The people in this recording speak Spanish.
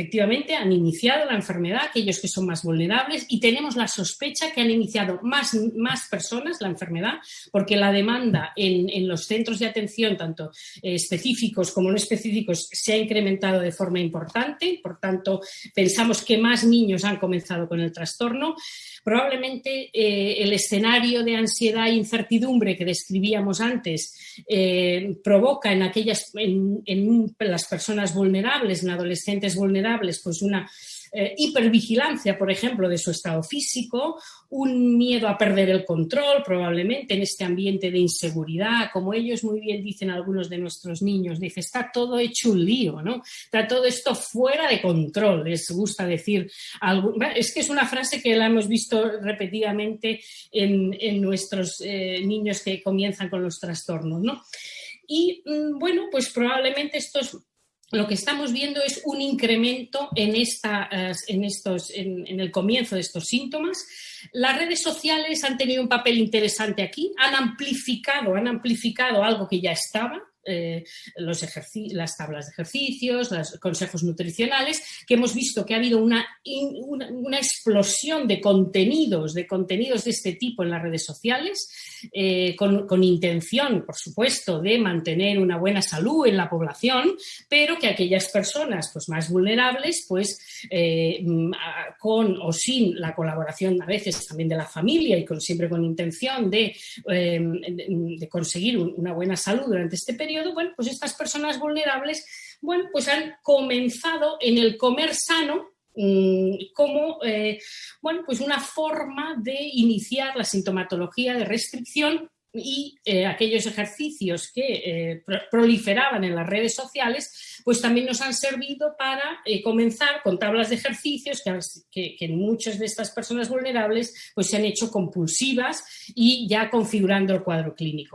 efectivamente han iniciado la enfermedad, aquellos que son más vulnerables, y tenemos la sospecha que han iniciado más, más personas la enfermedad, porque la demanda en, los centros de atención, tanto eh, específicos como no específicos, se ha incrementado de forma importante, por tanto, pensamos que más niños han comenzado con el trastorno. Probablemente eh, el escenario de ansiedad e incertidumbre que describíamos antes eh, provoca en aquellas, en, en las personas vulnerables, en adolescentes vulnerables, pues una eh, hipervigilancia, por ejemplo, de su estado físico, un miedo a perder el control, probablemente en este ambiente de inseguridad, como ellos muy bien dicen algunos de nuestros niños, dice, está todo hecho un lío, ¿no? Está todo esto fuera de control, les gusta decir algo. Es que es una frase que la hemos visto repetidamente en, nuestros eh, niños que comienzan con los trastornos, ¿no? Y mm, bueno, pues probablemente estos lo que estamos viendo es un incremento en, esta, eh, en, estos, en, el comienzo de estos síntomas. Las redes sociales han tenido un papel interesante aquí, han amplificado, han amplificado algo que ya estaba, eh, los las tablas de ejercicios, los consejos nutricionales, que hemos visto que ha habido una, una, explosión de contenidos, de contenidos de este tipo en las redes sociales, eh, con, intención, por supuesto, de mantener una buena salud en la población, pero que aquellas personas pues, más vulnerables, pues eh, con o sin la colaboración a veces también de la familia y con, siempre con intención de, de conseguir una buena salud durante este periodo, bueno, pues estas personas vulnerables, bueno, pues han comenzado en el comer sano mm, como eh, bueno, pues una forma de iniciar la sintomatología de restricción y eh, aquellos ejercicios que eh, proliferaban en las redes sociales, pues también nos han servido para comenzar con tablas de ejercicios que, que, muchas de estas personas vulnerables pues se han hecho compulsivas y ya configurando el cuadro clínico.